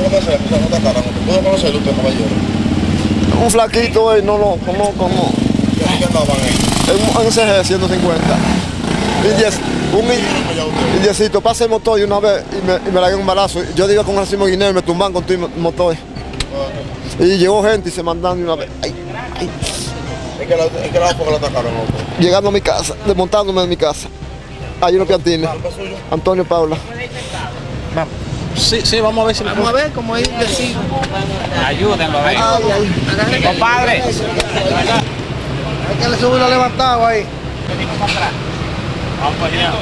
pudo conocer? O sea, no atacaron. ¿Pudo conocerlo usted, caballero? Un flaquito, eh, no lo conozco, no. ¿Y así que andaban ahí? En un CG 150. Y diez, un ¿Qué indiecito, pase el motor y una vez y me, y me la un balazo. Yo digo con Racimo Guineo y me tumban con tu motor. Y llegó gente y se mandaron de una vez. Ay, ay. ¿En qué lado, en qué lado fue que lo atacaron? Llegando a mi casa, desmontándome de mi casa. Hay unos piantines. Antonio Paula. Sí, sí, vamos a ver si Vamos a ver cómo es decir. Ayúdenlo, a ver. Compadre. Hay que le subirlo levantado ahí. Vamos para allá.